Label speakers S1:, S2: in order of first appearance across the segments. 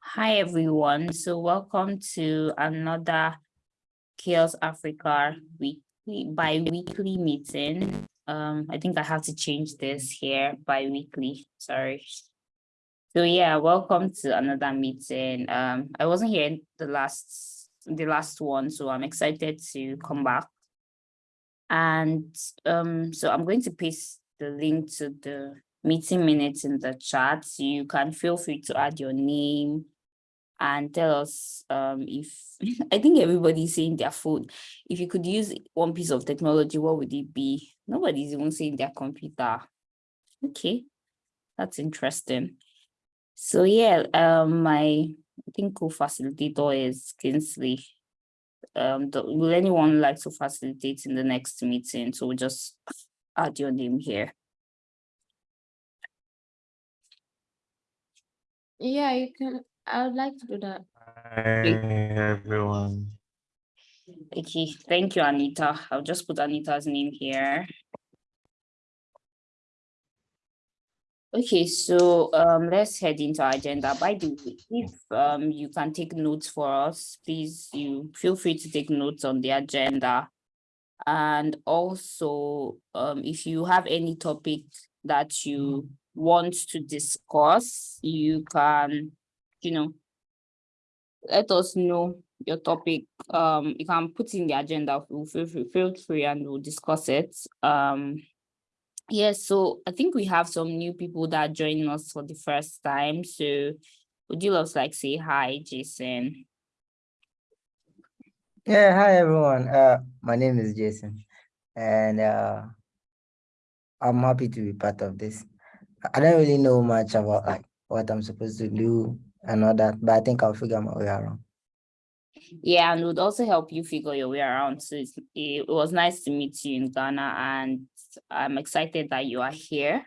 S1: Hi, everyone. So welcome to another CHAOSS Africa weekly bi-weekly meeting. Um, I think I have to change this here bi-weekly, sorry. So yeah, welcome to another meeting. Um, I wasn't here the last the last one, so I'm excited to come back. And um, so I'm going to paste the link to the meeting minutes in the chat. You can feel free to add your name and tell us um, if, I think everybody's saying their phone. If you could use one piece of technology, what would it be? Nobody's even saying their computer. Okay, that's interesting. So yeah, um, my, I think co-facilitator is Kingsley. Um, the, will anyone like to facilitate in the next meeting? So we'll just add your name here.
S2: Yeah, you can. I would like to do that.
S3: Hi, everyone.
S1: Okay, thank you, Anita. I'll just put Anita's name here. Okay, so um, let's head into our agenda. By the way, if um, you can take notes for us, please, you feel free to take notes on the agenda. And also, um, if you have any topic that you want to discuss, you can, you know, let us know your topic. Um, you can put in the agenda, we'll feel free, feel free and we'll discuss it. Um, yes, so I think we have some new people that are joining us for the first time. So would you love to like say hi, Jason?
S4: Yeah, hi everyone. Uh, my name is Jason, and uh, I'm happy to be part of this. I don't really know much about like what I'm supposed to do and all that, but I think I'll figure my way around.
S1: Yeah, and would also help you figure your way around. So it was nice to meet you in Ghana, and I'm excited that you are here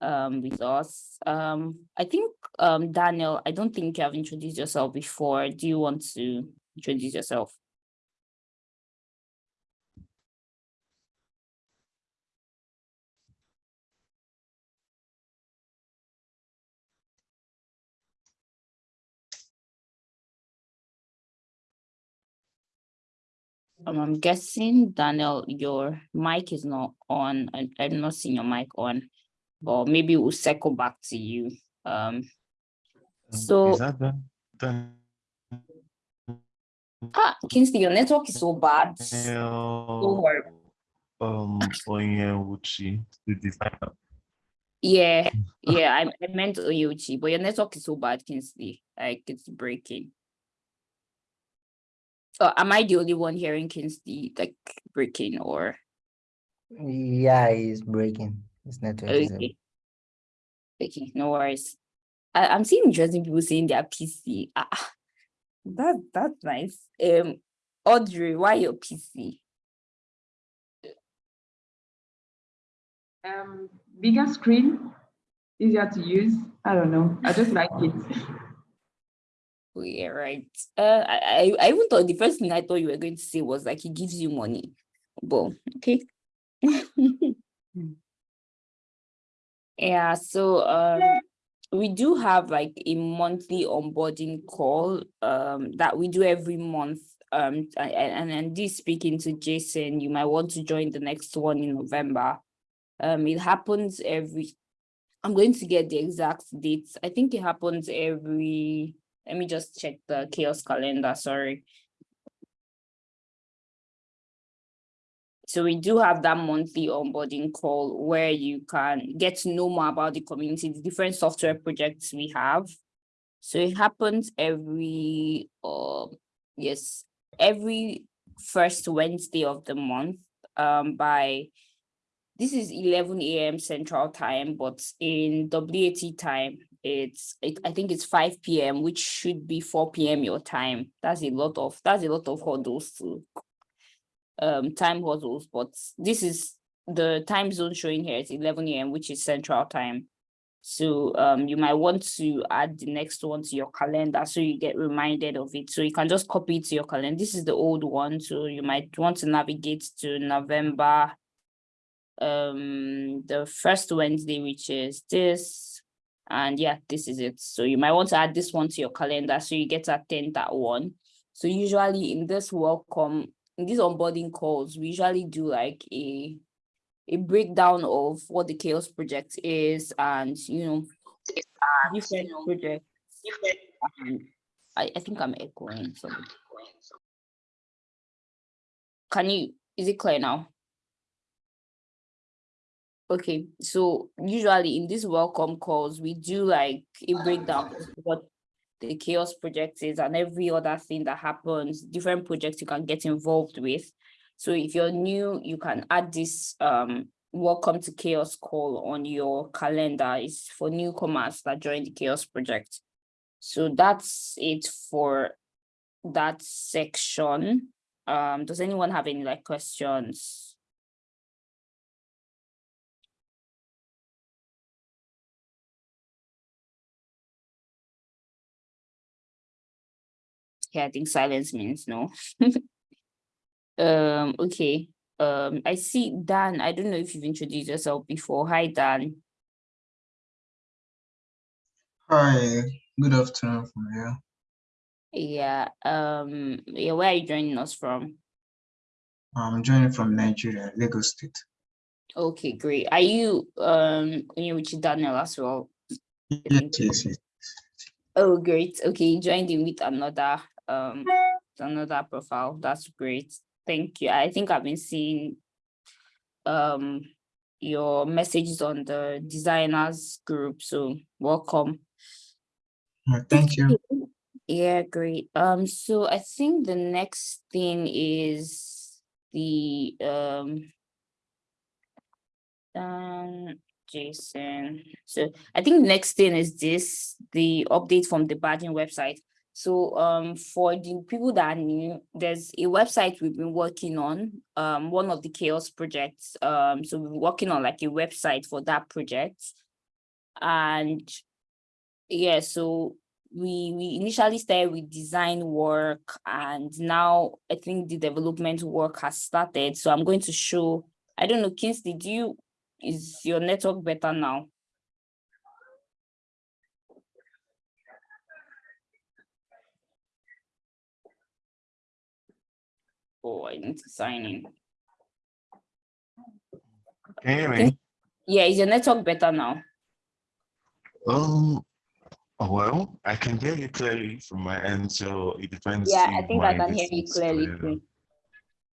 S1: um, with us. Um, I think, um, Daniel, I don't think you have introduced yourself before. Do you want to introduce yourself? Um, I'm guessing, Daniel, your mic is not on. I, I'm not seeing your mic on, but maybe we'll circle back to you. Um, so,
S3: Is that done? Done?
S1: ah, Kingsley, your network is so bad. Don't worry.
S3: Um, Onyewuchi, the designer.
S1: Yeah, yeah, I, I meant Oyuchi, but your network is so bad, Kingsley. Like it's breaking. So am I the only one hearing Kingsley like breaking or
S4: Yeah, it's breaking. It's not is
S1: okay? Okay, no worries. I, I'm seeing interesting people saying their PC. Ah, ah, that that's nice. Um, Audrey, why your PC?
S5: Um, bigger screen, easier to use. I don't know. I just like it.
S1: Yeah, right. Uh, I, I even thought the first thing I thought you were going to say was like he gives you money, but okay. Yeah, so um we do have like a monthly onboarding call um that we do every month. Um and and this speaking to Jason, you might want to join the next one in November. Um it happens every I'm going to get the exact dates. I think it happens every let me just check the CHAOSS calendar, sorry. So we do have that monthly onboarding call where you can get to know more about the community, the different software projects we have. So it happens every, uh, yes, every first Wednesday of the month um, by, this is 11 a.m. Central Time, but in WAT time, it's, it, I think it's 5 p.m., which should be 4 p.m. your time. That's a lot of, that's a lot of hurdles to um time hustles, but this is the time zone showing here is 11 a.m., which is central time. So um you might want to add the next one to your calendar so you get reminded of it. So you can just copy it to your calendar. This is the old one, so you might want to navigate to November um the first Wednesday, which is this, And yeah, this is it. So you might want to add this one to your calendar so you get to attend that one. So usually in this welcome, in these onboarding calls, we usually do like a a breakdown of what the CHAOSS project is and you know different projects. and um, I, I think I'm echoing something. Can you, is it clear now? Okay, so usually in these welcome calls, we do like a breakdown of what the CHAOSS project is and every other thing that happens, different projects you can get involved with. So if you're new, you can add this um welcome to CHAOSS call on your calendar. It's for newcomers that join the CHAOSS project. So that's it for that section. Um, does anyone have any like questions? Yeah, I think silence means no. Um, okay, um, I see Dan, I don't know if you've introduced yourself before. Hi, Dan.
S6: Hi, good afternoon from here.
S1: Yeah, um, yeah, where are you joining us from?
S6: I'm joining from Nigeria, Lagos State.
S1: Okay, great. Are you um with Daniel as well?
S6: Yes, yes, yes.
S1: Oh, great. Okay, you joined in with another um another profile. That's great. Thank you. I think I've been seeing um your messages on the designers group. So welcome.
S6: Thank you.
S1: Yeah, great. Um, so I think the next thing is the um um Jason. So I think next thing is this, the update from the badging website. So um for the people that are new, there's a website we've been working on, um one of the CHAOSS projects. Um so we're working on like a website for that project. And yeah, so we we initially started with design work and now I think the development work has started. So I'm going to show, I don't know, Kingsley, do you, is your network better now? Oh, I need to sign in.
S3: Can you hear me?
S1: Yeah, is your network better now?
S3: Um, oh, well, I can hear you clearly from my end, so it depends.
S1: Yeah, I think I can hear you clearly.
S3: clear.
S1: too.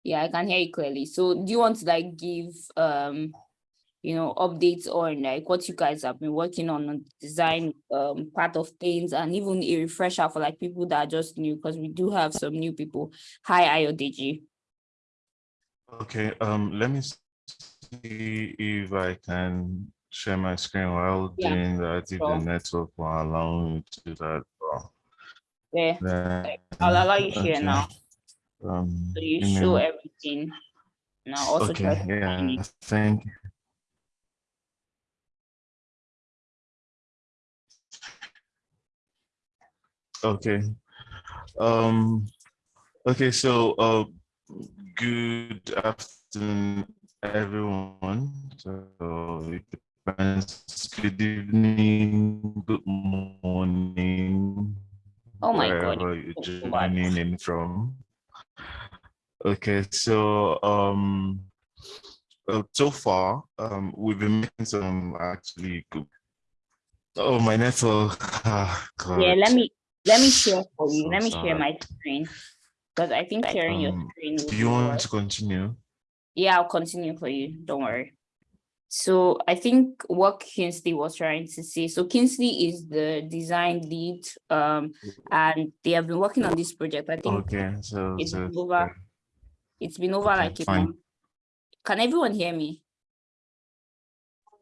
S1: Yeah, I can hear you clearly. So do you want to like give um, you know, updates on like what you guys have been working on on design um part of things and even a refresher for like people that are just new because we do have some new people. Hi, Ayodeji.
S3: Okay, um, let me see if I can share my screen while
S1: Yeah,
S3: doing that, if the network will allow me to do that.
S1: Yeah,
S3: then,
S1: I'll allow you share
S3: okay,
S1: now.
S3: Um,
S1: So you show everything. Now also
S3: Okay, yeah, thank you. Okay, um, okay, so, uh, good afternoon, everyone. So it depends, good evening, good morning.
S1: Oh my God,
S3: Wherever you're
S1: so
S3: joining in from. Okay, so, um, uh, so far, um, we've been making some actually good. Oh, my network. Ah,
S1: Yeah, let me let me share for you.
S3: So
S1: Let me share my screen. Because I think sharing your
S3: Um,
S1: screen
S3: Do you want
S1: worse.
S3: to continue?
S1: Yeah, I'll continue for you. Don't worry. So I think what Kingsley was trying to say, so Kingsley is the design lead, um, and they have been working on this project. I think
S3: Okay, so,
S1: it's
S3: so,
S1: been over, it's been over
S3: Okay,
S1: like a
S3: fine.
S1: month. Can everyone hear me?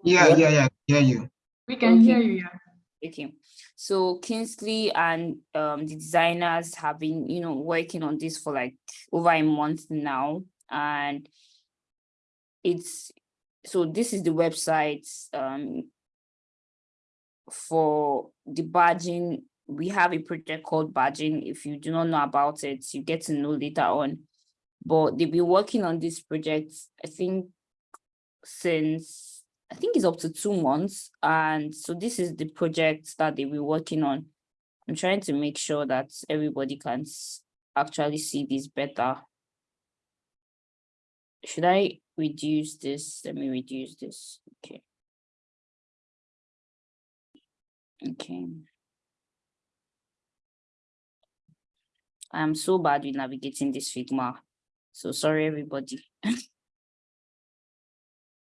S6: Yeah,
S4: Yep.
S6: yeah, yeah, hear you.
S5: We can
S1: Okay.
S5: hear you, yeah.
S1: Okay, so Kingsley and um the designers have been, you know, working on this for like over a month now, and it's so this is the website um for the badging. We have a project called badging. If you do not know about it, you get to know later on. But they've been working on this project, I think, since I think it's up to two months. And so this is the project that they were working on. I'm trying to make sure that everybody can actually see this better. Should I reduce this? Let me reduce this. Okay. Okay. I'm so bad with navigating this Figma. So sorry, everybody.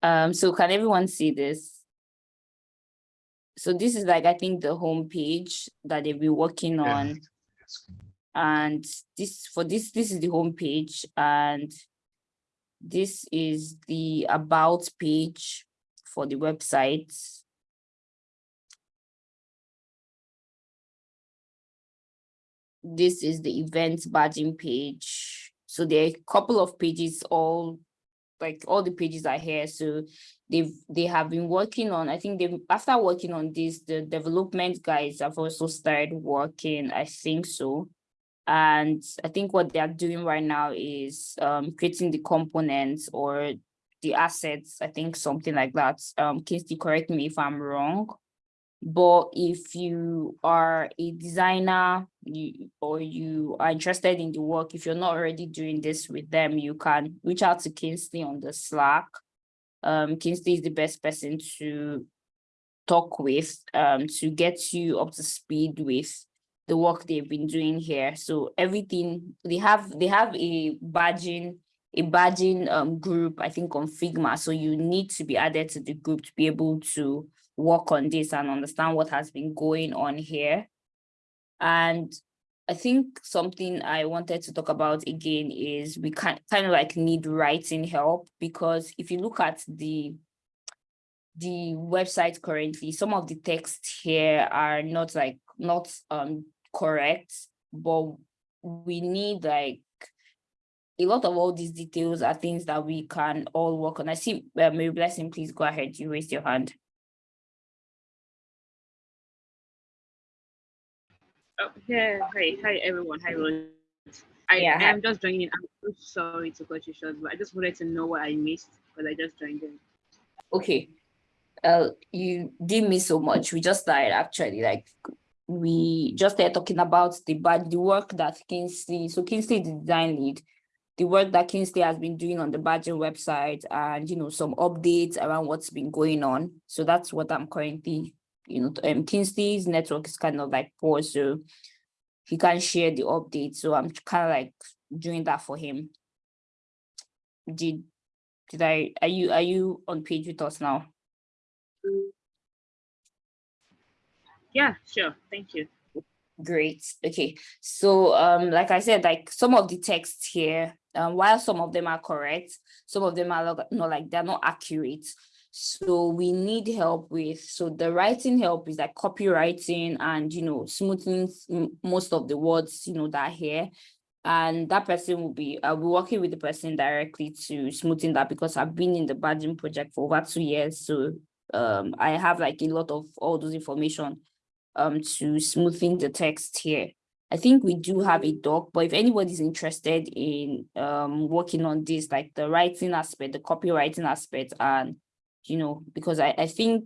S1: Um, so can everyone see this? So this is like, I think the home page that they've been working
S3: Yeah.
S1: on. And this, for this, this is the home page and this is the about page for the website. This is the events badging page. So there are a couple of pages all like all the pages are here. So they've they have been working on, I think they after working on this, the development guys have also started working, I think so. And I think what they are doing right now is um creating the components or the assets, I think something like that. Um, Kingsley, correct me if I'm wrong. But if you are a designer, you or you are interested in the work, if you're not already doing this with them, you can reach out to Kingsley on the Slack. Um, Kingsley is the best person to talk with um to get you up to speed with the work they've been doing here. So everything they have, they have a badging, a badging um group, I think on Figma. So you need to be added to the group to be able to work on this and understand what has been going on here. And I think something I wanted to talk about again is we kind kind of like need writing help because if you look at the the website currently, some of the texts here are not like not um correct, but we need like a lot of all these details are things that we can all work on. I see uh, Mary Blessing, please go ahead. You raised your hand.
S7: Oh, yeah, hi, hi everyone, hi Rose. I
S1: Yeah, hi.
S7: am just joining. I'm so sorry to cut you short, but I just wanted to know what I missed because I just joined in.
S1: Okay. Uh, you did miss so much. We just started actually like we just started talking about the bad the work that Kingsley, so Kingsley the design lead, the work that Kingsley has been doing on the Badger website and you know some updates around what's been going on. So that's what I'm currently, you know, um Kingsley's network is kind of like poor, so he can't share the updates. So I'm kind of like doing that for him. Did did I are you are you on page with us now?
S7: Yeah, sure. Thank you.
S1: Great. Okay. So um like I said, like some of the texts here, um while some of them are correct, some of them are not like they're not accurate. So we need help with so the writing help is like copywriting and you know smoothing most of the words you know that here. And that person will be I'll be working with the person directly to smoothing that because I've been in the badging project for over two years. So um I have like a lot of all those information um to smoothing the text here. I think we do have a doc, but if anybody's interested in um working on this, like the writing aspect, the copywriting aspect, and you know, because I, I think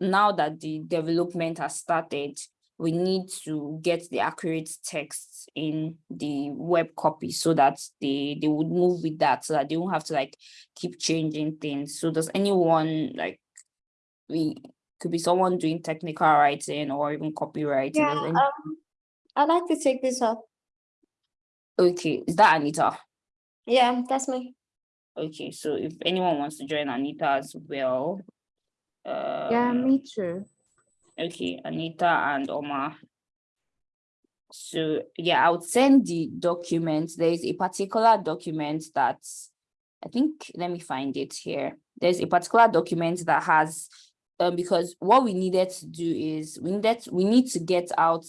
S1: now that the development has started, we need to get the accurate texts in the web copy so that they they would move with that so that they won't have to like keep changing things. So does anyone like we could be someone doing technical writing or even copywriting.
S2: Yeah, um, I'd like to take this up.
S1: Okay, is that Anita?
S2: Yeah, that's me.
S1: Okay, so if anyone wants to join Anita as well.
S2: Yeah, me too.
S1: Okay, Anita and Omar. So yeah, I would send the document. There is a particular document that I think, let me find it here. There's a particular document that has, um, because what we needed to do is we needed, we need to get out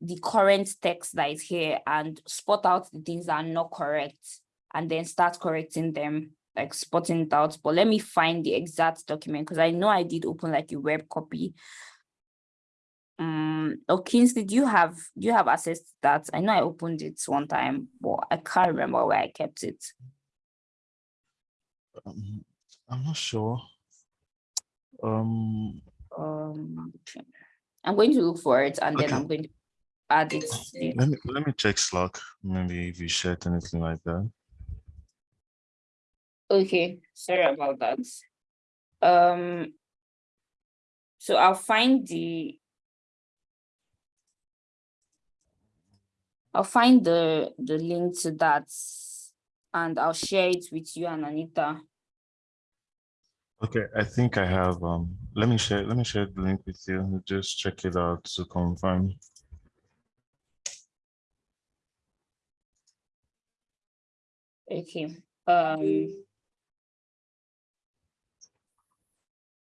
S1: the current text that is here and spot out the things that are not correct and then start correcting them, like spotting it out. But let me find the exact document because I know I did open like a web copy. Um, oh, Kingsley, do you have do you have access to that? I know I opened it one time, but I can't remember where I kept it.
S3: Um, I'm not sure. Um,
S1: Um, I'm going to look for it and then
S3: Okay.
S1: I'm going to add it.
S3: let me let me check Slack. Maybe if you shared anything like that.
S1: Okay, sorry about that. Um, so I'll find the I'll find the the link to that and I'll share it with you and Anita.
S3: Okay, I think I have. Um, let me share. Let me share the link with you. Just check it out to confirm.
S1: Okay, um.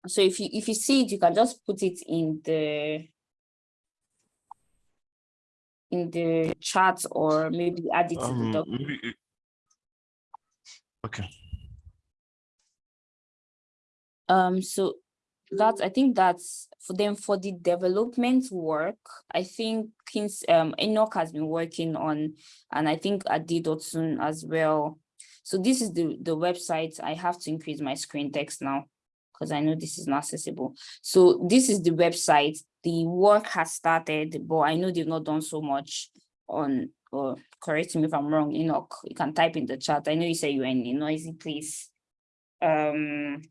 S1: So if you, if you see it, you can just put it in the in the chat or maybe add it to the
S3: Um,
S1: doc.
S3: maybe. it- Okay.
S1: Um, so that's, I think that's for them, for the development work, I think Kings, um, Enoch has been working on, and I think Adidotun as well. So this is the, the website. I have to increase my screen text now because I know this is not accessible. So this is the website. The work has started, but I know they've not done so much on, or correct me if I'm wrong, Enoch, you can type in the chat. I know you say you're in a noisy place. Um,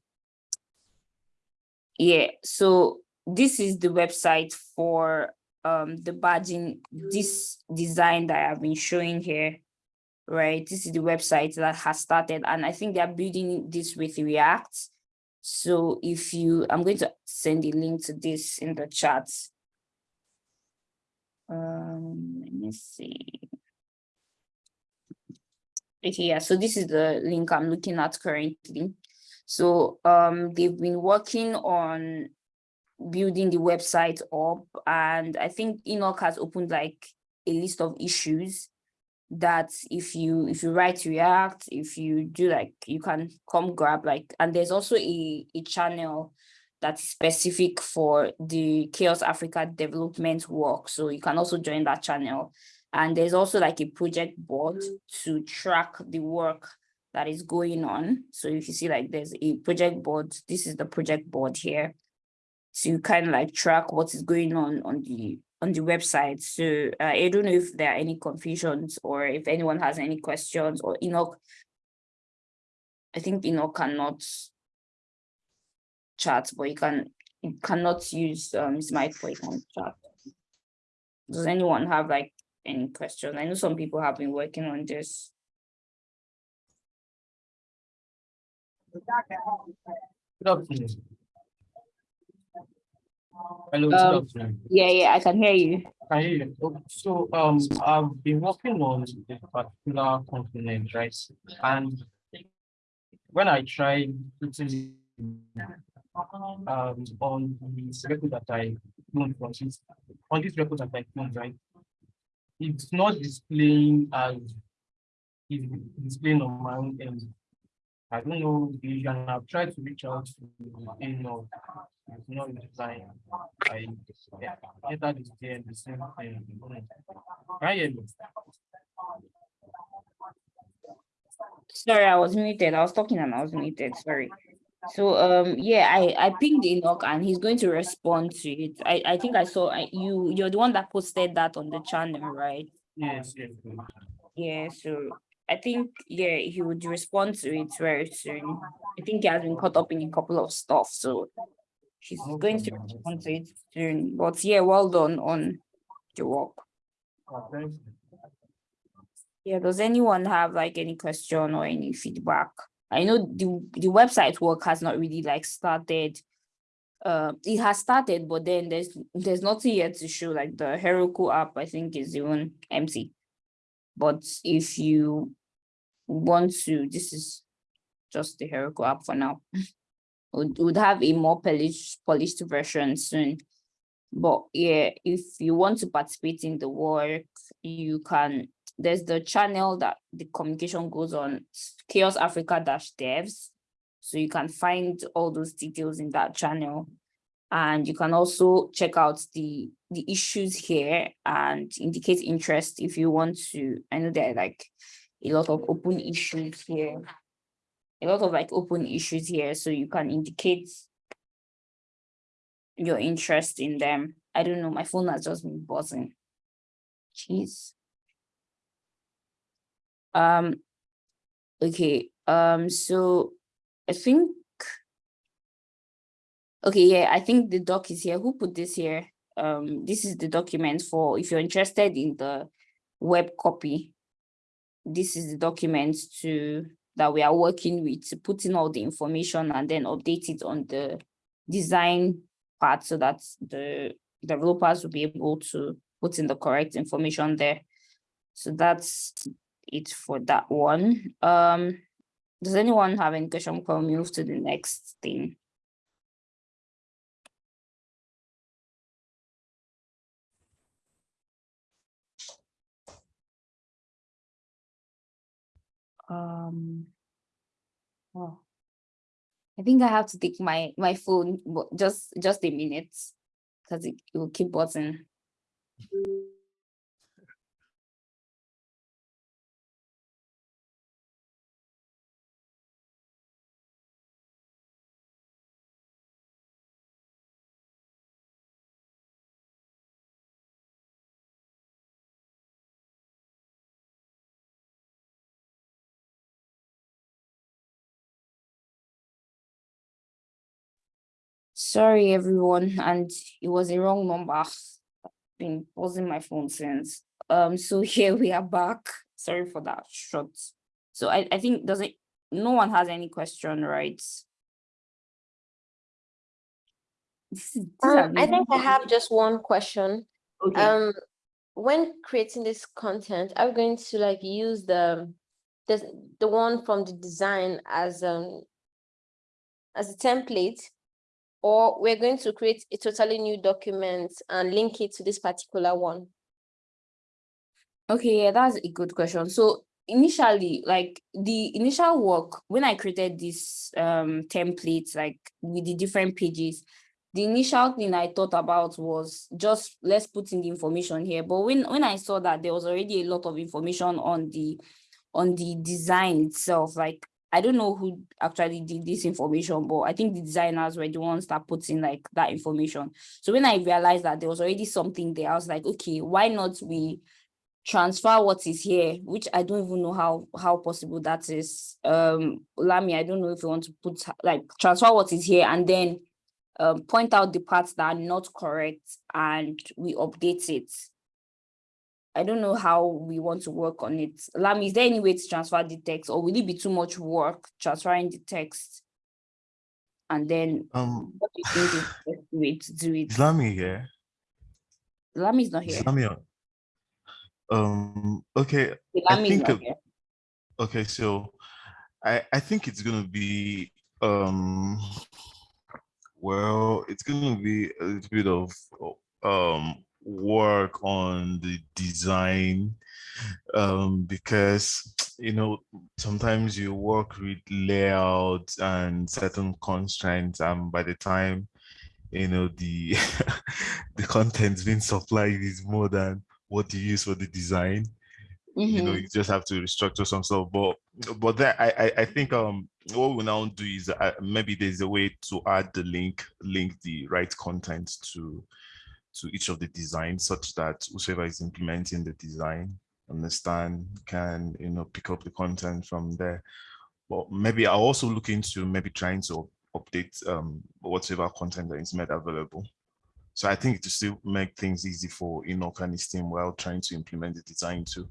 S1: yeah, so this is the website for um the badging, this design that I've been showing here. Right, this is the website that has started and I think they're building this with React. So if you, I'm going to send a link to this in the chat. Um, let me see. Okay, yeah, so this is the link I'm looking at currently. So um, they've been working on building the website up and I think Enoch has opened like a list of issues that if you if you write React, if you do like you can come grab like and there's also a, a channel that's specific for the CHAOSS Africa development work. So you can also join that channel. And there's also like a project board to track the work that is going on. So if you see like there's a project board, this is the project board here. So you kind of like track what is going on on the on the website. So uh, I don't know if there are any confusions or if anyone has any questions or Enoch. I think Enoch cannot chat, but you can you cannot use um his mic you can chat. Does anyone have like any questions? I know some people have been working on this.
S8: Good afternoon. Hello,
S1: Um. Yeah, yeah, I can hear you.
S8: Can you hear? Okay, So, um, I've been working on a particular component, right? And when I try putting um, on this record that I cloned from this, on this record that I cloned, right? It's not displaying as it's displaying on my own end. I don't know, the- and I've tried to reach out to, you know, it's not. I yeah, enter day and the same thing. Can you hear me?
S1: Sorry, I was muted. I was talking and I was muted. Sorry. So um yeah, I I pinged Enoch and he's going to respond to it. I I think I saw I, you you're the one that posted that on the channel, right?
S8: Yes. yes.
S1: Yeah, so I think yeah he would respond to it very soon. I think he has been caught up in a couple of stuff, so he's going to respond to it soon. But yeah, well done on the work.
S8: You.
S1: Yeah, does anyone have like any question or any feedback? I know the the website work has not really like started. Uh, it has started, but then there's there's nothing yet to show. Like the Heroku app, I think is even empty. But if you want to, this is just the Heroku app for now. Would would have a more polished polished version soon. But yeah, if you want to participate in the work, you can there's the channel that the communication goes on CHAOSS africa dash devs. So you can find all those details in that channel. And you can also check out the the issues here and indicate interest if you want to. I know there are like a lot of open issues here a lot of like open issues here so you can indicate your interest in them. I don't know, my phone has just been buzzing. Jeez. Um, okay, um, so I think. Okay, yeah, I think the doc is here. Who put this here? Um, this is the document for, if you're interested in the web copy. This is the document to, that we are working with, to put in all the information and then update it on the design part so that the developers will be able to put in the correct information there. So that's it for that one. Um, does anyone have any question? Can we move to the next thing? Um, oh, I think I have to take my, my phone, just, just a minute. Cause it, it will keep buzzing. Sorry, everyone, and it was a wrong number. I've Been pausing my phone since. Um, so here we are back. Sorry for that short. So I, I think doesn't, no one has any question, right? This is- these are
S2: Um, I think I have just one question.
S1: Okay,
S2: Um, when creating this content, I'm going to like use the, the, the one from the design as, um, as a template, or we're going to create a totally new document and link it to this particular one.
S1: okay, yeah, that's a good question. So initially, like the initial work, when I created this um template, like with the different pages, the initial thing I thought about was just let's put in the information here. But when when I saw that there was already a lot of information on the on the design itself, like I don't know who actually did this information, but I think the designers were the ones that put in like that information. So when I realized that there was already something there, I was like, okay, why not we transfer what is here, which I don't even know how how possible that is. Um, Lami, I don't know if you want to put like transfer what is here and then um, point out the parts that are not correct and we update it. I don't know how we want to work on it. Lami, is there any way to transfer the text or will it be too much work transferring the text? And then
S3: Um,
S1: what do you think is the best way to do it?
S3: is Lami here?
S1: Lami is not here.
S3: Lami? Um, okay, I
S1: Lami is not here.
S3: okay, so I, I think it's gonna be, um, well, it's gonna be a little bit of, um, work on the design, um, because, you know, sometimes you work with layouts and certain constraints, and by the time, you know, the, the content being supplied is more than what you use for the design you know
S1: Mhm.
S3: you just have to restructure some stuff but but that i i, I think um what we now do is uh, maybe there's a way to add the link link the right content to to each of the designs such that whoever is implementing the design understand can you know pick up the content from there but maybe i'll also look into maybe trying to update um whatever content that is made available so I think to still make things easy for his team while trying to implement the design too.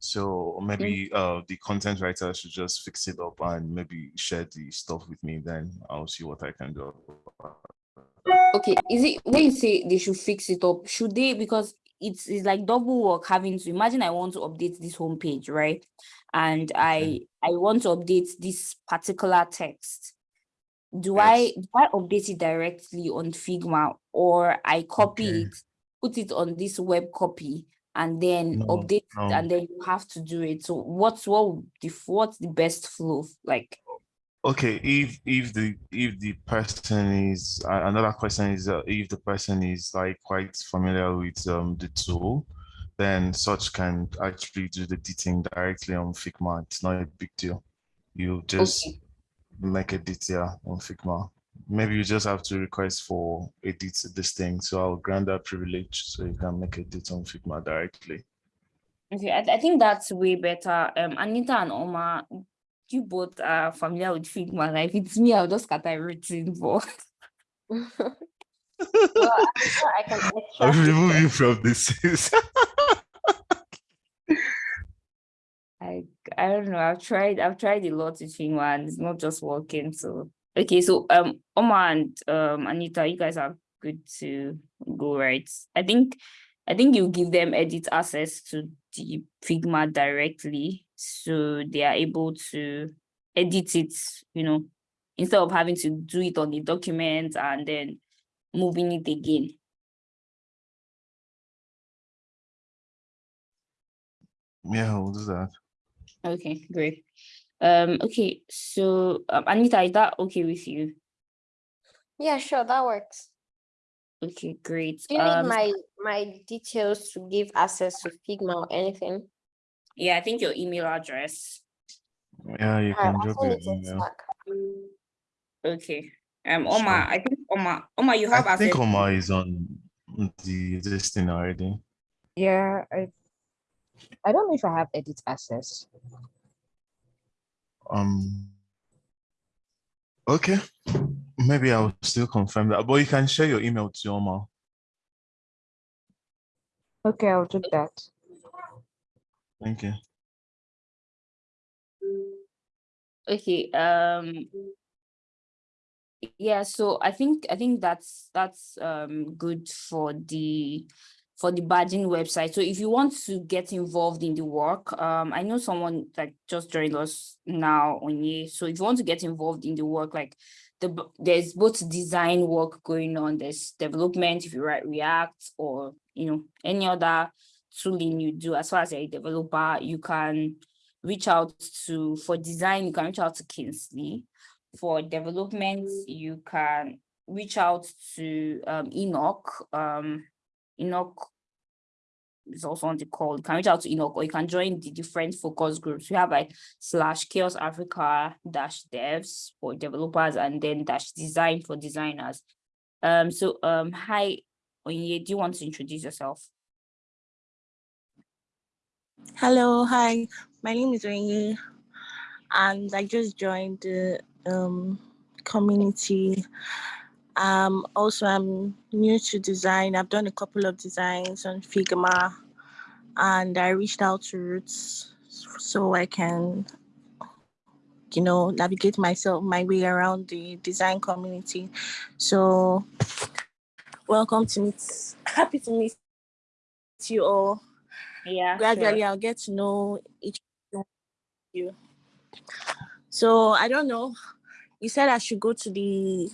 S3: So maybe uh, the content writer should just fix it up and maybe share the stuff with me. Then I'll see what I can do.
S1: Okay, is it when you say they should fix it up, should they because it's it's like double work having to imagine I want to update this homepage, right? And I I want to update this particular text. Do I do I update it directly on Figma or I copy
S3: Okay.
S1: it, put it on this web copy and then
S3: No,
S1: update it
S3: no.
S1: and then you have to do it. So what's what the what's the best flow like?
S3: Okay, if if the if the person is uh, another question is uh, if the person is like quite familiar with um the tool, then such can actually do the editing directly on Figma. It's not a big deal. You just
S1: Okay.
S3: make a detail on Figma maybe you just have to request for edit this thing. So I'll grant that privilege so you can make edits on Figma directly.
S1: Okay, I, I think that's way better. Um, Anita and Oma, you both are familiar with Figma. Like, if it's me, I'll just cut everything. But
S2: Well, I can
S3: I'll
S2: extract
S3: remove
S2: from-
S3: you from this.
S1: I I don't know. I've tried I've tried a lot with Figma and it's not just working. So okay, so um Oma and um Anita, you guys are good to go, right? I think I think you give them edit access to the Figma directly so they are able to edit it, you know, instead of having to do it on the document and then moving it again.
S3: yeah, we'll do that.
S1: Okay, great. Um, okay, so um, Anita, is that okay with you?
S2: Yeah, sure, that works.
S1: Okay, great.
S2: Do you need
S1: Um,
S2: my my details to give access to Figma or anything?
S1: Yeah, I think your email address.
S3: Yeah, you can
S2: I'll
S3: drop your
S2: it in
S3: email.
S1: Okay. Um, Oma,
S3: Sure.
S1: I think Oma, Oma, you have
S3: I think
S1: access.
S3: Omar is on the this thing already.
S9: Yeah, I I don't know if I have edit access.
S3: Um. Okay, maybe I'll still confirm that, but you can share your email to Omar.
S9: Okay, I'll do that.
S3: Thank you.
S1: Okay, um. Yeah, so I think I think that's that's um good for the for the badging website. So if you want to get involved in the work, um, I know someone like just joined us now on here. So if you want to get involved in the work, like the there's both design work going on, there's development if you write React or you know any other tooling you do as far as a developer, you can reach out to for design, you can reach out to Kingsley. For development, you can reach out to um Enoch. Um Enoch is also on the call. You can reach out to Enoch or you can join the different focus groups. We have like slash CHAOSS Africa dash devs for developers and then dash design for designers. Um so um hi Onye, do you want to introduce yourself?
S10: Hello, hi. My name is Onye, and I just joined the um, community. Um, also, I'm new to design. I've done a couple of designs on Figma, and I reached out to Roots so I can, you know, navigate myself my way around the design community. So, welcome to meet. Happy to meet you all
S1: Yeah,
S10: gradually I'll get to know each of you. So I don't know. You said I should go to the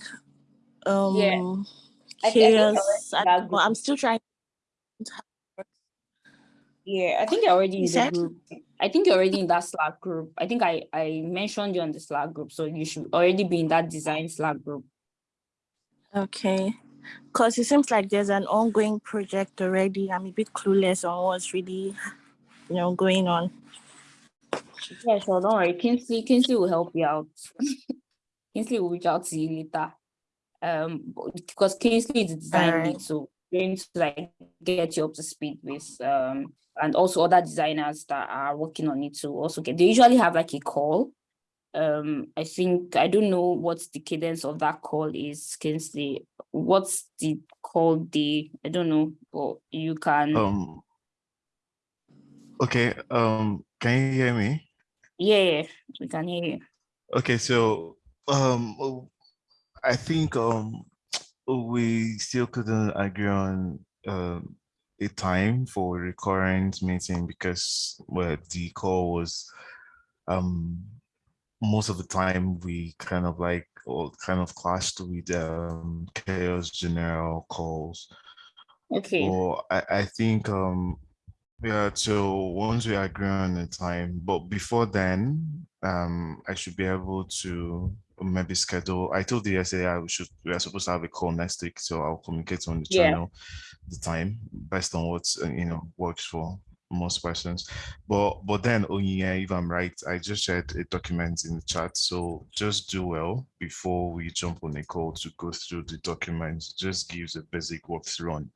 S10: um
S1: I thi- I
S10: chaos. I know, I'm still trying.
S1: Yeah, I think you're already
S10: You
S1: in the group. I think you're already in that Slack group. I think I I mentioned you on the Slack group, so you should already be in that design Slack group.
S10: Okay. Because it seems like there's an ongoing project already. I'm a bit clueless on what's really, you know, going on.
S1: Yeah, sure. Don't worry. Kingsley, Kingsley will help you out. Kingsley will reach out to you later. Um, because Kingsley is the design lead,
S10: Alright.
S1: so going to like get you up to speed with um and also other designers that are working on it to also get. They usually have like a call. Um, I think I don't know what the cadence of that call is, Kingsley. What's the call day? I don't know, but you can.
S3: Um. Okay. Um. Can you hear me?
S1: Yeah, we can hear you.
S3: Okay. So, um, I think um, we still couldn't agree on um a time for recurrent meeting because well, the call was um most of the time we kind of like or kind of clashed with um CHAOSS general calls.
S1: Okay.
S3: Well, I, I think um yeah, so once we agree on the time, but before then, um I should be able to maybe schedule. I told the SAI we should we are supposed to have a call next week, so I'll communicate on the
S1: Yeah.
S3: channel the time based on what's uh, you know works for most questions. But but then Onyinye, if I'm right, I just shared a document in the chat. So just do well before we jump on a call to go through the document. Just gives a basic walkthrough on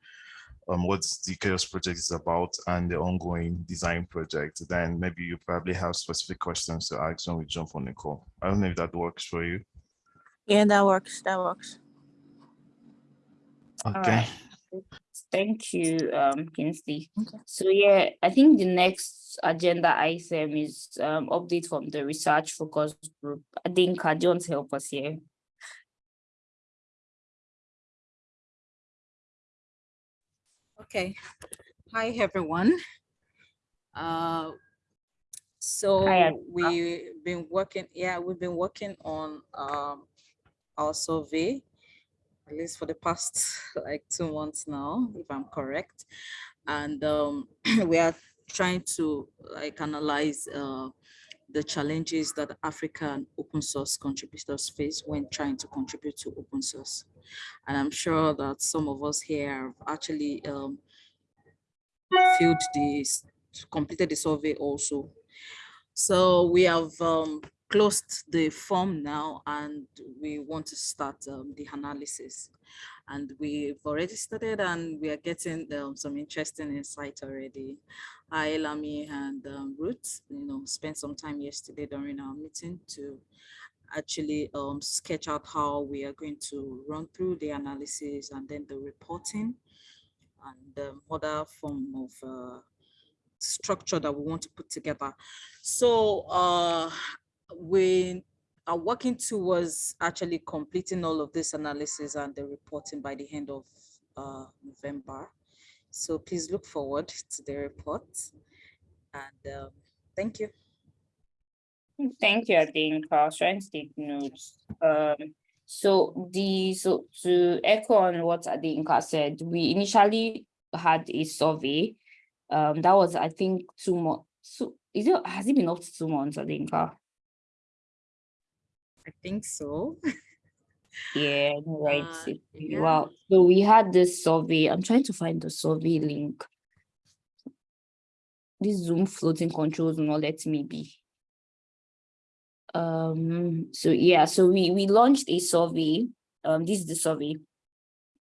S3: um, what the CHAOSS project is about and the ongoing design project. Then maybe you probably have specific questions to ask when we jump on the call. I don't know if that works for you.
S10: Yeah, that works. That works.
S3: Okay.
S1: Thank you, um, Kingsley. So yeah, I think the next agenda item is um update from the research focus group. I think uh, John's help us here.
S11: Okay. Hi, everyone. Uh, so
S1: Hi,
S11: we've been working, yeah, we've been working on um, our survey, at least for the past like two months now, if I'm correct. And um, we are trying to like analyze uh, the challenges that African open source contributors face when trying to contribute to open source. And I'm sure that some of us here have actually um, filled this, completed the survey also. So we have um, closed the form now and we want to start um, the analysis. And we've already started and we are getting um, some interesting insight already. I, Lami and um, Ruth, you know, spent some time yesterday during our meeting to actually um, sketch out how we are going to run through the analysis and then the reporting and um, other form of uh, structure that we want to put together. So uh, we are working towards actually completing all of this analysis and the reporting by the end of uh, November. So please look forward to the report and um, thank you.
S1: Thank you. I trying to take notes. Um, so the, so to echo on what Adinka said, we initially had a survey. Um, that was, I think, two months. So is it, has it been up to two months, Adinka?
S11: I think so.
S1: Yeah, right.
S11: Uh, yeah.
S1: Wow. So we had this survey. I'm trying to find the survey link. This Zoom floating controls will not let me be. Um, so yeah, so we we launched a survey. Um, this is the survey.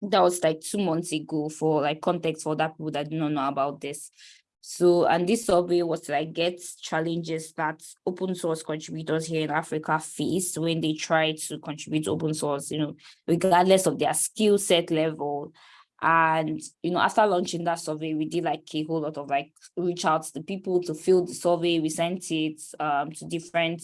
S1: That was like two months ago for like context for that people that do not know about this. So, and this survey was like get challenges that open source contributors here in Africa face when they try to contribute to open source, you know, regardless of their skill set level. And, you know, after launching that survey, we did like a whole lot of like reach out to the people to fill the survey. We sent it um, to different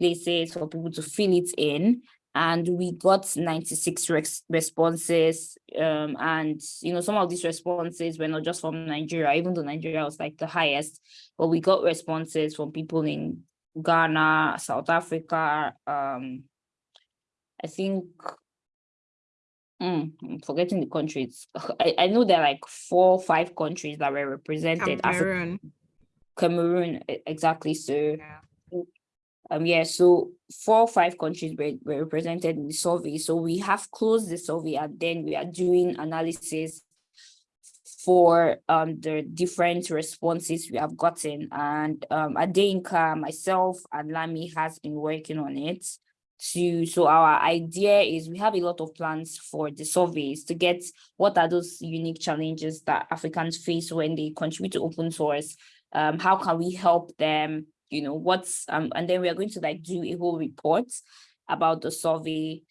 S1: places for people to fill it in and we got 96 res responses um, and you know some of these responses were not just from nigeria even though nigeria was like the highest but we got responses from people in ghana south africa um i think mm, i'm forgetting the countries I, I know there are like four or five countries that were represented Africa-
S11: Cameroon.
S1: Cameroon, e- exactly. So, um, yeah, so four or five countries were, were represented in the survey. So we have closed the survey and then we are doing analysis for um the different responses we have gotten. And um Adeinka, myself, and Lami has been working on it. To so our idea is we have a lot of plans for the surveys to get what are those unique challenges that Africans face when they contribute to open source um, how can we help them, you know, what's, um, and then we are going to like do a whole report about the survey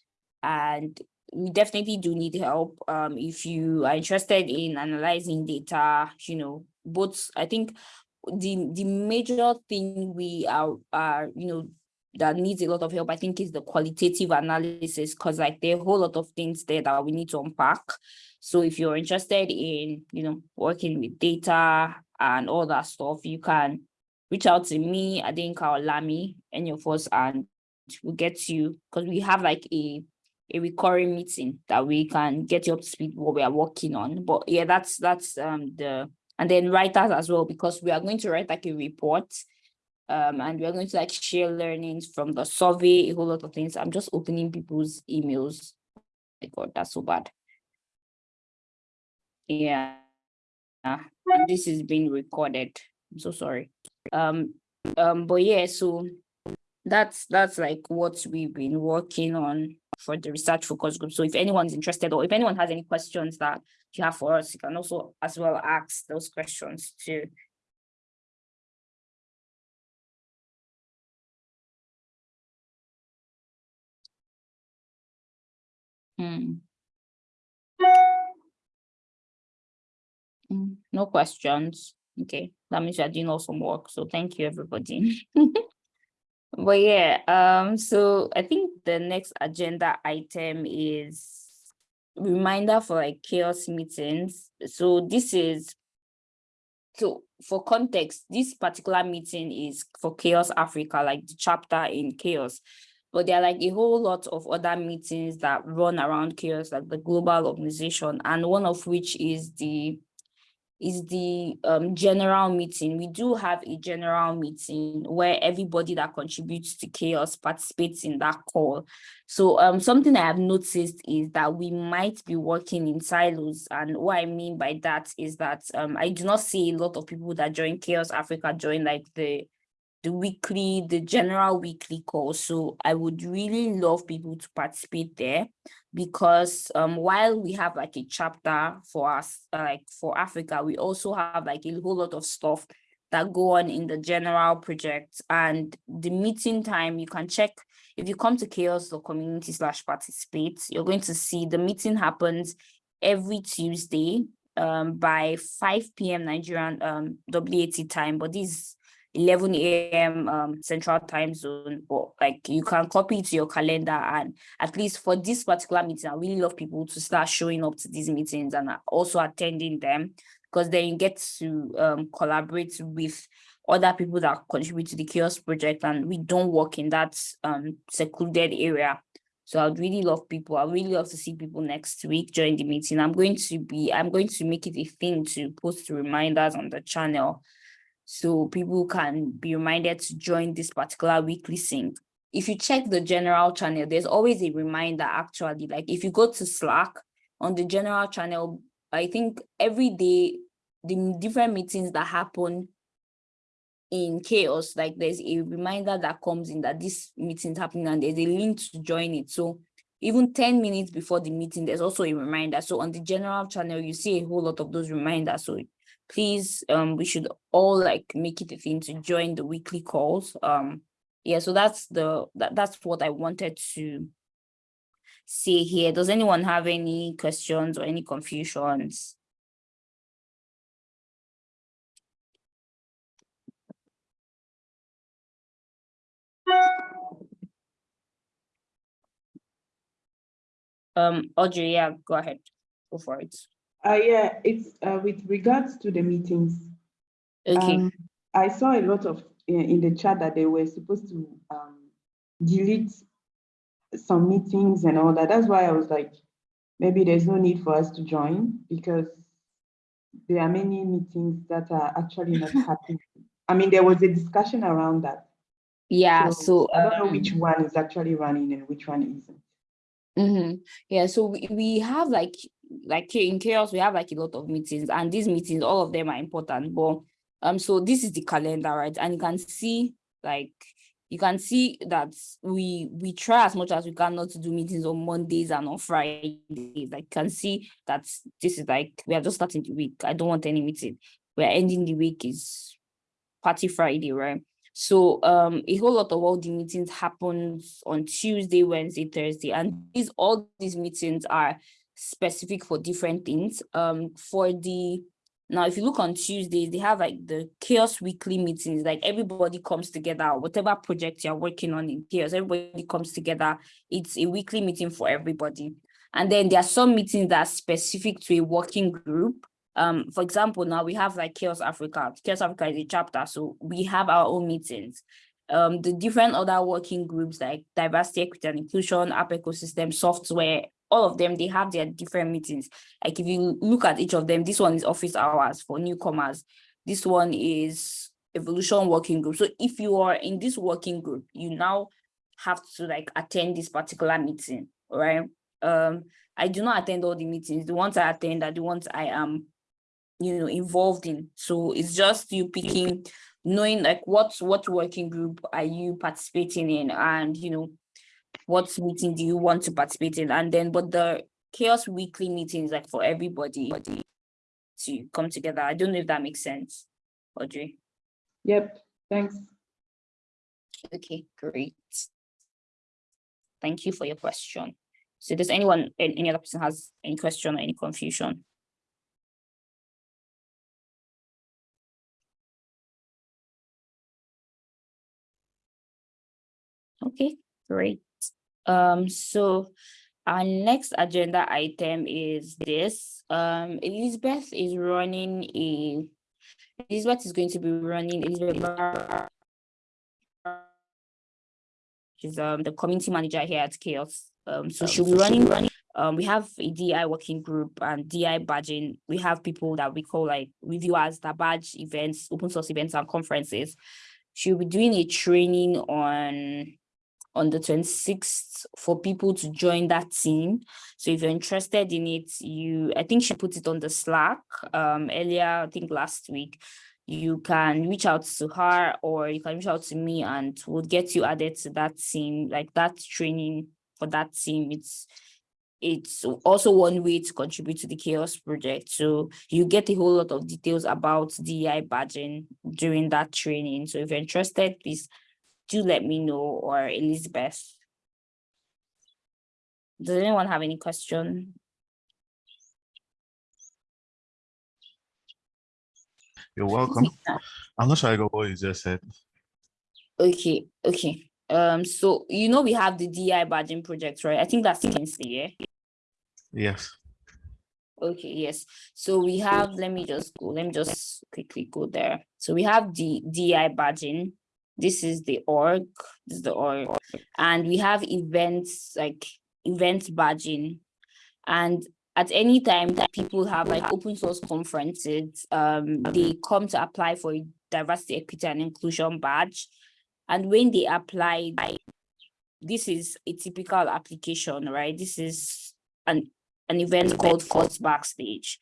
S1: and we definitely do need help. Um, if you are interested in analyzing data, you know, both, I think the, the major thing we are, are, you know, that needs a lot of help, I think is the qualitative analysis, because like there are a whole lot of things there that we need to unpack. So if you're interested in, you know, working with data and all that stuff, you can reach out to me, Adinka or Lami, any of us, and we'll get you, because we have like a, a recurring meeting that we can get you up to speed what we are working on. But yeah, that's, that's um the, and then writers as well, because we are going to write like a report um, and we're going to like share learnings from the survey, a whole lot of things. I'm just opening people's emails. My God, that's so bad. Yeah. and this is being recorded. I'm so sorry. Um, um, but yeah, so that's that's like what we've been working on for the research focus group. So if anyone's interested or if anyone has any questions that you have for us, you can also as well ask those questions too. Hmm. Mm, No questions. Okay, that means you're doing awesome work. So thank you, everybody. But yeah, um, so I think the next agenda item is reminder for like CHAOSS meetings. So this is so for context, this particular meeting is for CHAOSS Africa, like the chapter in CHAOSS. But there are like a whole lot of other meetings that run around CHAOSS, like the global organization, and one of which is the is the um, general meeting. We do have a general meeting where everybody that contributes to CHAOSS participates in that call. So um, something I have noticed is that we might be working in silos. And what I mean by that is that um, I do not see a lot of people that join CHAOSS Africa join like the the weekly, the general weekly call. So I would really love people to participate there because um, while we have like a chapter for us, like for Africa, we also have like a whole lot of stuff that go on in the general project and the meeting time, you can check if you come to CHAOSS or community slash participate, you're going to see the meeting happens every Tuesday um, by 5 p.m. Nigerian um, WAT time, but this 11 a.m. Um, central time zone, or like you can copy it to your calendar. And at least for this particular meeting, I really love people to start showing up to these meetings and also attending them because then you get to um, collaborate with other people that contribute to the CHAOSS project and we don't work in that um, secluded area. So I'd really love people. I really love to see people next week during the meeting. I'm going to be, I'm going to make it a thing to post reminders on the channel so people can be reminded to join this particular weekly sync. If you check the general channel, there's always a reminder actually, like if you go to Slack on the general channel, I think every day, the different meetings that happen in CHAOSS, like there's a reminder that comes in that this meeting is happening and there's a link to join it. So even 10 minutes before the meeting, there's also a reminder. So on the general channel, you see a whole lot of those reminders. So please um we should all like make it a thing to join the weekly calls um yeah so that's the that, that's what i wanted to say here. Does anyone have any questions or any confusions? Um audrey yeah go ahead. Go for it
S5: Uh, yeah, it's uh, with regards to the meetings.
S1: okay
S5: Um, I saw a lot of in, in the chat that they were supposed to um, delete some meetings and all that. That's why I was like, maybe there's no need for us to join because there are many meetings that are actually not happening. I mean, there was a discussion around that.
S1: yeah so
S5: I don't know
S1: um,
S5: which one is actually running and which one isn't.
S1: Mm-hmm. Yeah, so we, we have like like in CHAOSS, we have like a lot of meetings, and these meetings, all of them are important. But um, so this is the calendar, right? And you can see like you can see that we we try as much as we can not to do meetings on Mondays and on Fridays. Like you can see that this is like we are just starting the week. I don't want any meeting. We're ending the week is party Friday, right? So um a whole lot of all the meetings happens on Tuesday, Wednesday, Thursday, and these all these meetings are specific for different things. Um for the now if you look on Tuesdays, they have like the CHAOSS weekly meetings, like everybody comes together, whatever project you're working on in CHAOSS, everybody comes together. It's a weekly meeting for everybody. And then there are some meetings that are specific to a working group um for example now we have like CHAOSS africa CHAOSS africa is a chapter so we have our own meetings um the different other working groups like diversity equity and inclusion app ecosystem software all of them they have their different meetings. Like if you look at each of them this one is office hours for newcomers. This one is evolution working group. So if you are in this working group you now have to like attend this particular meeting right um i do not attend all the meetings. The ones i attend are the ones i am you know, involved in. So it's just you picking, knowing like what, what working group are you participating in and, you know, what meeting do you want to participate in? And then, but the CHAOSS weekly meetings like for everybody to come together. I don't know if that makes sense, Audrey.
S5: Yep, thanks.
S1: Okay, great. Thank you for your question. So does anyone, any other person has any question or any confusion? Okay, great. Um, so our next agenda item is this. Um, Elizabeth is running a, Elizabeth is going to be running Elizabeth She's um the community manager here at CHAOSS. Um, so she'll be running, um, we have a DI working group and DI badging. We have people that we call like reviewers that badge events, open source events and conferences. She'll be doing a training on on the 26th for people to join that team. So if you're interested in it, you I think she put it on the Slack um earlier, I think last week. You can reach out to her or you can reach out to me and we'll get you added to that team. Like that training for that team it's it's also one way to contribute to the CHAOSS project. So you get a whole lot of details about DEI badging during that training. So if you're interested please do let me know or Elizabeth does anyone have any question
S3: You're welcome. I'm not sure I got what you just said.
S1: Okay, okay. Um, so you know we have the DI badging project, right? I think that's Kingsley, yeah?
S3: Yes.
S1: Okay, yes. So we have, let me just go, let me just quickly go there. So we have the DI badging. This is the org, this is the org. And we have events like event badging. And at any time that people have like open source conferences, um, they come to apply for a diversity, equity, and inclusion badge. And when they apply, this is a typical application, right? This is an, an event called First Backstage,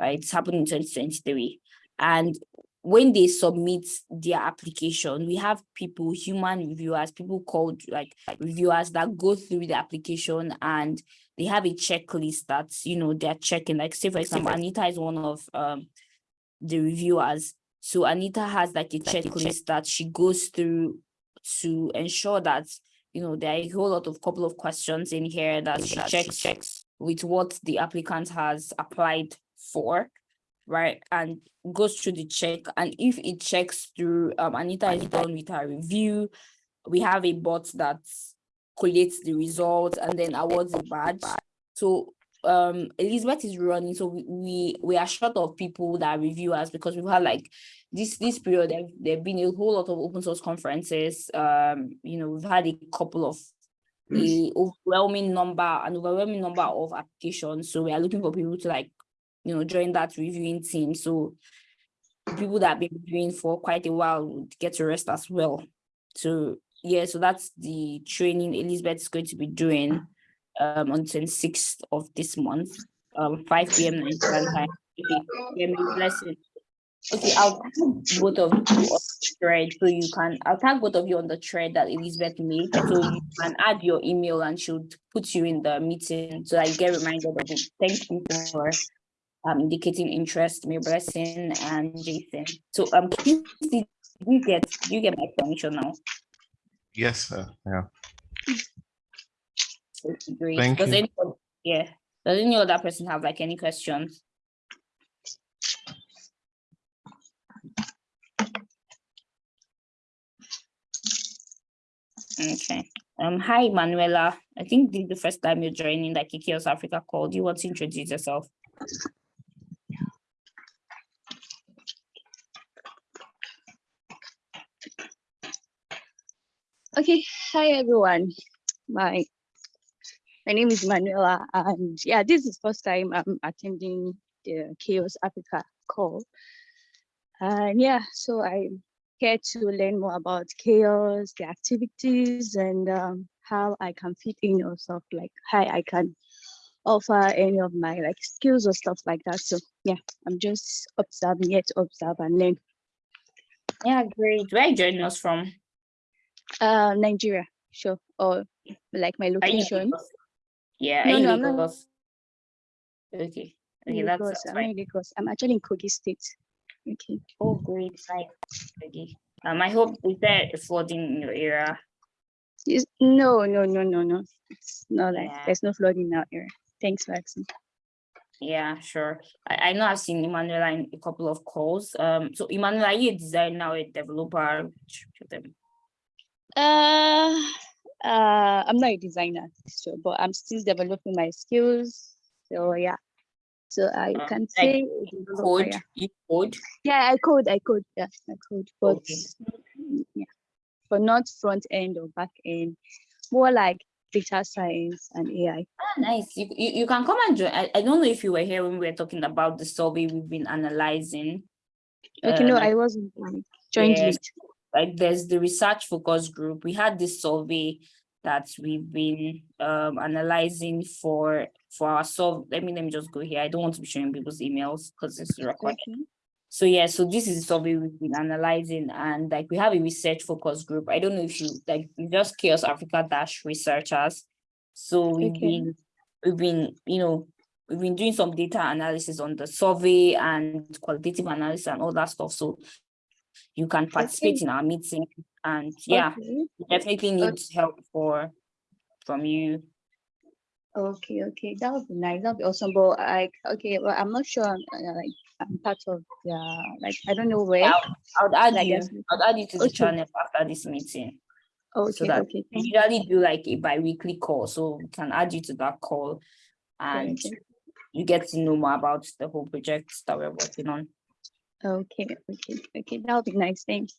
S1: right? It's happening in 2023. And when they submit their application, we have people, human reviewers, people called like reviewers that go through the application and they have a checklist that's, you know, they're checking. Like say, for example, Anita is one of um, the reviewers. So Anita has like a checklist that she goes through to ensure that, you know, there are a whole lot of couple of questions in here that she checks, checks with what the applicant has applied for right and goes through the check and if it checks through um anita is done with her review we have a bot that collates the results and then awards a badge. So um elizabeth is running so we we, we are short of people that review us because we've had like this this period there there've been a whole lot of open source conferences um you know we've had a couple of the overwhelming number an overwhelming number of applications so we are looking for people to like you know, join that reviewing team. So people that have been reviewing for quite a while would get to rest as well. So yeah, so that's the training Elizabeth is going to be doing um on 26th of this month, um 5 p.m. Okay. Okay, I'll tag both of you on the thread so you can I'll tag both of you on the thread that Elizabeth made so you can add your email and she'll put you in the meeting so you get reminded of it. Thank you for um, indicating interest, May Blessing and Jason. So um, please, did you get do you get my permission now?
S3: Yes, sir. Yeah.
S1: Great.
S3: Thank
S1: Does
S3: you.
S1: anyone, yeah, does any other person have like any questions? Okay. Um, hi, Manuela. I think this is the first time you're joining the CHAOSS Africa call. Do you want to introduce yourself?
S12: Okay, hi everyone. My my name is Manuela, and yeah, this is first time I'm attending the CHAOSS Africa call. And yeah, so I'm here to learn more about CHAOSS, the activities, and um, how I can fit in or stuff like how I can offer any of my like skills or stuff like that. So yeah, I'm just observing, yet observe and learn.
S1: Yeah, great. Where are you joining us from?
S12: Uh, Nigeria, sure. Or like my
S1: Are you in
S12: location.
S1: Yeah,
S12: No, no, I'm not
S1: Okay, okay, that's,
S12: I'm
S1: fine.
S12: not. I'm actually in Kogi State. Okay.
S1: Oh, great, nice. Okay. Um, I hope is there flooding in your area?
S12: Is- No, no, no, no, no. It's not like
S1: Yeah.
S12: there's no flooding in our area. Thanks for asking.
S1: Yeah, sure. I, I know I've seen Emanuela in a couple of calls. Um, so Emanuela, are you a designer or a developer? Which of them?
S12: Uh, uh, I'm not a designer, sure, but I'm still developing my skills. So yeah. So I
S1: Uh,
S12: can
S1: like
S12: say developer,
S1: Code,
S12: yeah.
S1: you code?
S12: Yeah, I code, I code, yeah, I code, but
S1: Okay.
S12: yeah, but not front end or back end, more like data science and AI.
S1: Ah, nice. You, you, you can come and join. I, I don't know if you were here when we were talking about the survey we've been analyzing.
S12: Okay, no,
S1: Um,
S12: I wasn't like joined late.
S1: Like there's the research focus group. We had this survey that we've been um analyzing for for our solve. Let me let me just go here. I don't want to be showing people's emails because it's recorded.
S12: Okay.
S1: So yeah, so this is the survey we've been analyzing and like we have a research focus group. I don't know if you like just CHAOSS Africa dash researchers. So we've
S12: Okay.
S1: been we've been, you know, we've been doing some data analysis on the survey and qualitative analysis and all that stuff. So you can participate
S12: Okay.
S1: in our meeting and yeah,
S12: Okay.
S1: definitely need help for from you.
S12: Okay, okay, that would be nice. That would be awesome. But like, okay, well, I'm not sure. I'm, uh, like, I'm part of the like, I don't know where.
S1: I'll, I'll add
S12: like,
S1: you, I'll add you to the
S12: Okay.
S1: channel after this meeting. so
S12: Okay,
S1: that
S12: okay,
S1: we usually do like a bi-weekly call, so we can add you to that call and
S12: Okay.
S1: you get to know more about the whole project that we're working on.
S12: Okay, okay, okay, That'll be nice. Thanks.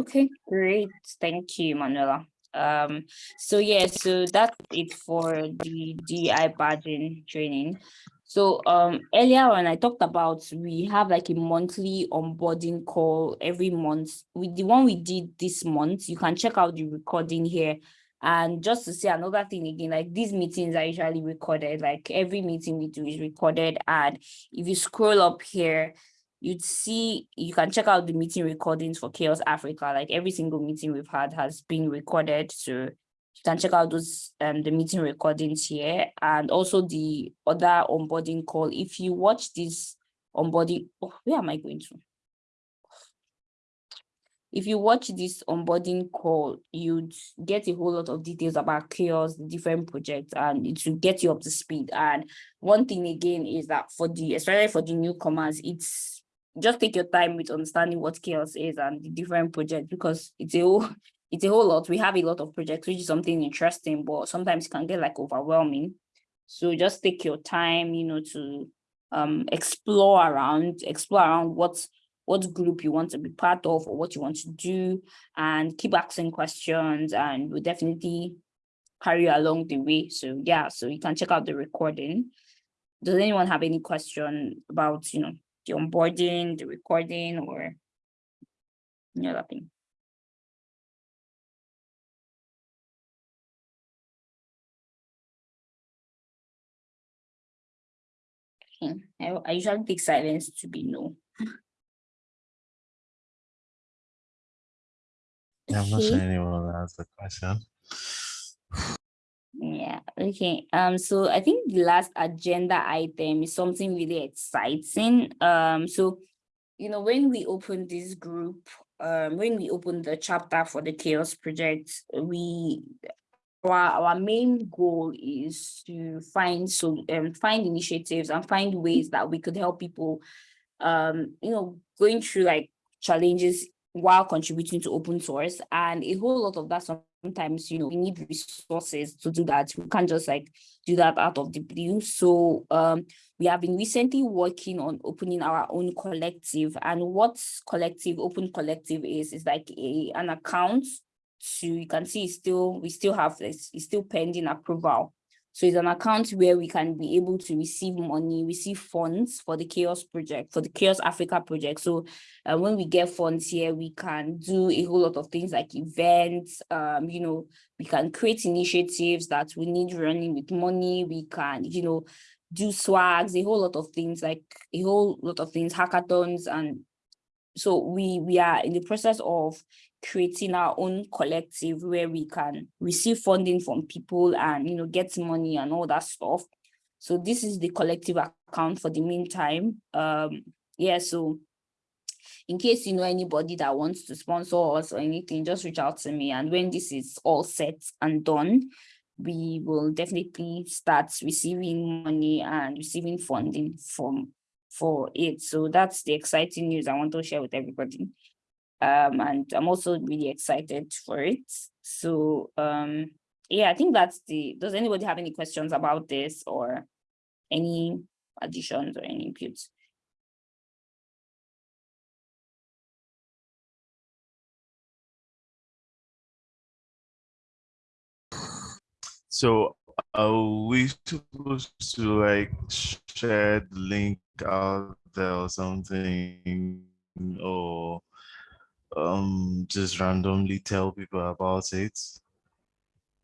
S1: Okay, great. Thank you, Manuela. Um, so yeah, so that's it for the DI badging training. So um earlier when I talked about we have like a monthly onboarding call every month. With the one we did this month, you can check out the recording here. And just to say another thing again, like these meetings are usually recorded, like every meeting we do is recorded. And if you scroll up here, you'd see you can check out the meeting recordings for CHAOSS Africa. Like every single meeting we've had has been recorded. So you can check out those um the meeting recordings here and also the other onboarding call. If you watch this onboarding, oh, where am I going to? If you watch this onboarding call, you'd get a whole lot of details about CHAOSS, the different projects, and it will get you up to speed. And one thing again is that for the, especially for the newcomers, it's just take your time with understanding what CHAOSS is and the different projects because it's a whole, it's a whole lot. We have a lot of projects, which is something interesting, but sometimes it can get like overwhelming. So just take your time, you know, to um explore around, explore around what what group you want to be part of or what you want to do and keep asking questions and we'll definitely carry you along the way. So yeah, so you can check out the recording. Does anyone have any question about, you know, the onboarding, the recording or any other thing? Okay, I, I usually take silence to be no.
S3: Yeah, I'm not
S1: Okay.
S3: sure anyone will answer the question.
S1: Yeah, okay. Um, so I think the last agenda item is something really exciting. Um, so, you know, when we opened this group, um, when we opened the chapter for the CHAOSS project, we our, our main goal is to find so um find initiatives and find ways that we could help people um you know going through like challenges while contributing to open source and a whole lot of that sometimes you know we need resources to do that. We can't just like do that out of the blue. So um we have been recently working on opening our own collective. And what collective open collective is is like a an account. To you can see it's still we still have this it's still pending approval So it's an account where we can be able to receive money, receive funds for the CHAOSS project, for the CHAOSS Africa project. So uh, when we get funds here, we can do a whole lot of things like events, um, you know, we can create initiatives that we need running with money. We can, you know, do swags, a whole lot of things, like a whole lot of things, hackathons. And so we, we are in the process of creating our own collective where we can receive funding from people and, you know, get money and all that stuff. So this is the collective account for the meantime. Um, yeah, so in case you know anybody that wants to sponsor us or anything, just reach out to me. And when this is all set and done, we will definitely start receiving money and receiving funding from for it. So that's the exciting news I want to share with everybody. Um, and I'm also really excited for it. So um, yeah, I think that's the, does anybody have any questions about this or any additions or any inputs?
S3: So are we supposed to like share the link out there or something or um just randomly tell people about it?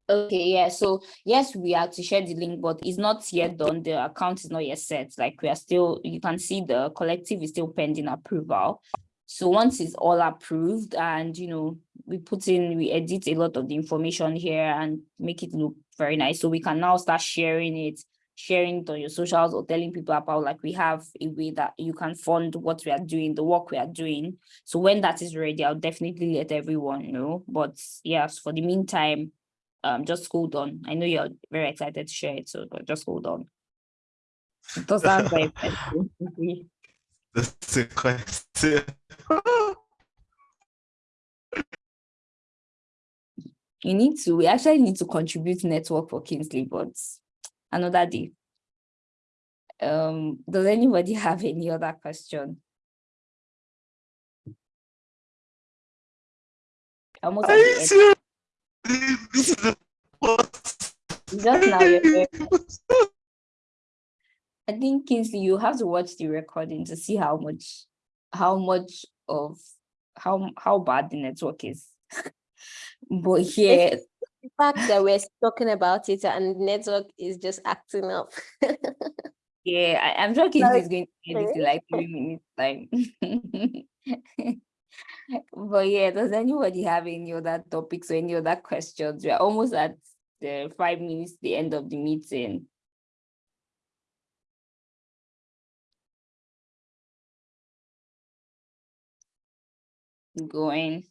S1: Okay, yeah. So yes, we are to share the link, but it's not yet done. The account is not yet set. Like we are still, you can see the collective is still pending approval. So once it's all approved and, you know, we put in, we edit a lot of the information here and make it look very nice. So we can now start sharing it, sharing it on your socials or telling people about like we have a way that you can fund what we are doing, the work we are doing. So when that is ready, I'll definitely let everyone know. But yes, for the meantime, um, just hold on. I know you're very excited to share it, so but just hold on. Does sound very.
S3: That's a question.
S1: You need to, we actually need to contribute network for Kingsley, but another day. Um, does anybody have any other question? Almost
S3: Are you
S1: end.
S3: This is the
S1: Just now, I think Kingsley, you have to watch the recording to see how much, how much of, how, how bad the network is. But yeah,
S2: The fact that we're talking about it and network is just acting up.
S1: yeah, I, I'm sure Kingsley is going to get this like three minutes time. But yeah, does anybody have any other topics or any other questions? We're almost at the five minutes, the end of the meeting. Going.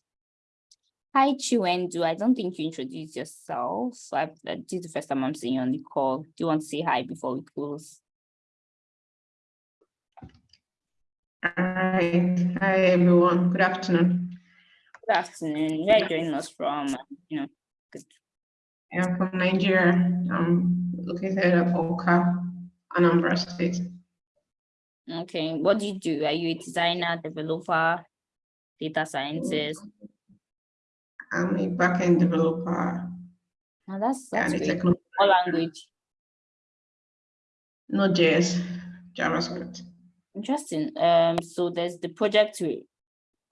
S1: Hi, Chiwendu. I don't think you introduced yourself. So I, uh, this is the first time I'm seeing you on the call. Do you want to say hi before we close?
S5: Hi, hi everyone. Good afternoon.
S1: Good afternoon. Where are you joining us from? You know, good.
S5: I'm from Nigeria. I'm located at Awka, Anambra State.
S1: Okay, what do you do? Are you a designer, developer, data scientist?
S5: I'm a backend developer
S1: Now that's that's
S5: and a
S1: great.
S5: techno,
S1: What language?
S5: Node.js, JavaScript.
S1: Interesting. Um, so there's the project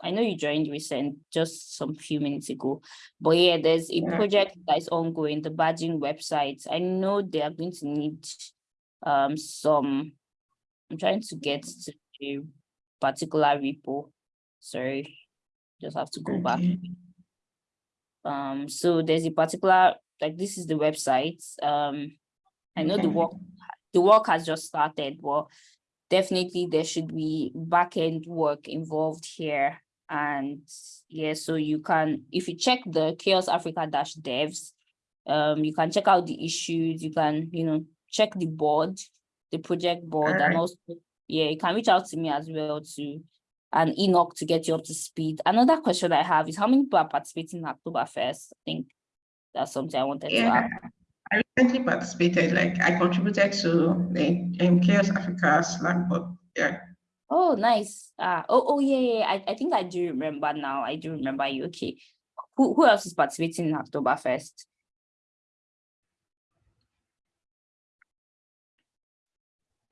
S1: I know you joined recent, just some few minutes ago, but yeah, there's a
S5: Yeah.
S1: project that is ongoing, the badging website. I know they are going to need um some, I'm trying to get to a particular repo. Sorry, just have to go back.
S5: Okay.
S1: Um, so there's a particular, like this is the website. Um, I know the work, the work has just started, but definitely there should be back-end work involved here. And yeah, so you can, if you check the CHAOSS Africa dash devs, um, you can check out the issues, you can, you know, check the board, the project board, and also, yeah, you can reach out to me as well to and Enoch to get you up to speed. Another question I have is how many people are participating in Hacktoberfest? I think that's something I wanted to
S5: Yeah,
S1: ask.
S5: I recently participated, like I contributed to the um, CHAOSS Africa Slack bot. Yeah,
S1: Oh, nice. Ah, oh, oh, yeah, yeah. I, I think I do remember now. I do remember you. Okay. Who, who else is participating in Hacktoberfest?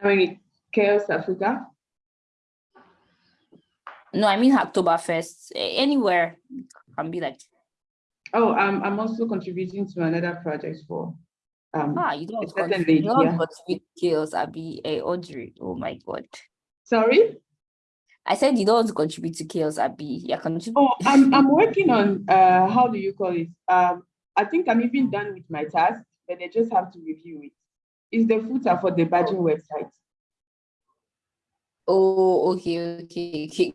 S5: I mean, CHAOSS Africa.
S1: No, I mean Hacktoberfest, anywhere can be like,
S5: Oh, I'm, I'm also contributing to another project for, um,
S1: ah, you don't
S5: a
S1: want to contribute,
S5: yeah.
S1: want to contribute to CHAOSS, Abby, eh, Audrey, oh my God.
S5: Sorry?
S1: I said you don't want to contribute to CHAOSS, Abby, you're contributing.
S5: Oh, I'm, I'm working on, uh, how do you call it? Um, I think I'm even done with my task, but I just have to review it. It's the footer for the badging website.
S1: Oh, okay, okay, okay.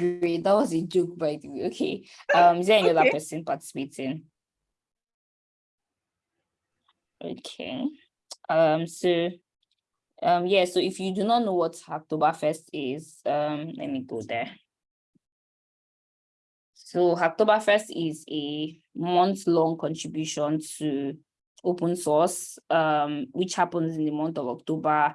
S1: Great. That was a joke, by the way. Okay. Um, is there any other person participating? Okay. Um, so um, yeah, so if you do not know what Hacktoberfest is, um, let me go there. So Hacktoberfest is a month-long contribution to open source, um, which happens in the month of October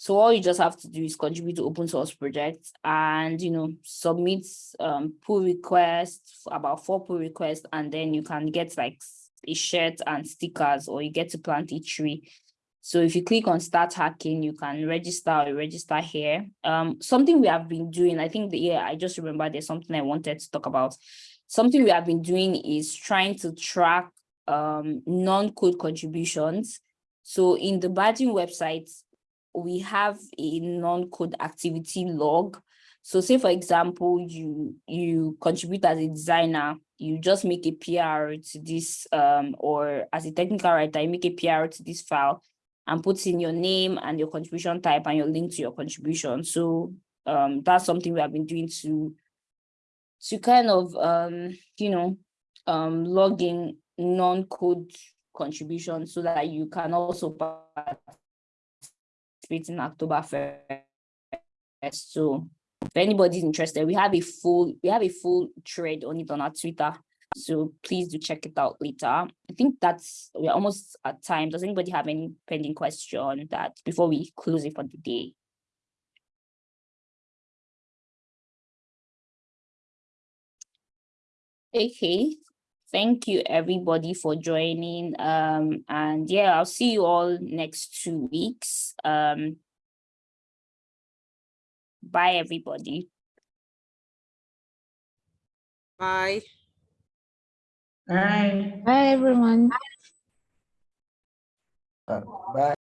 S1: so all you just have to do is contribute to open source projects and, you know, submit um, pull requests, about four pull requests, and then you can get like a shirt and stickers, or you get to plant a tree. So if you click on start hacking, you can register or register here. Um, something we have been doing, I think the yeah, I just remember there's something I wanted to talk about. Something we have been doing is trying to track um non-code contributions. So in the badging website, we have a non-code activity log. So say for example, you you contribute as a designer, you just make a PR to this um or as a technical writer, you make a PR to this file and put in your name and your contribution type and your link to your contribution. So um that's something we have been doing to to kind of um you know um log in non-code contributions so that you can also participate in Hacktoberfest. So if anybody's interested, we have a full we have a full thread on it on our Twitter. So please do check it out later. I think that's we're almost at time. Does anybody have any pending question that before we close it for the day? Okay, thank you everybody for joining. Um, and yeah, I'll see you all next two weeks. Um, bye everybody. Bye.
S11: Bye,
S9: Bye everyone.
S4: Uh, bye.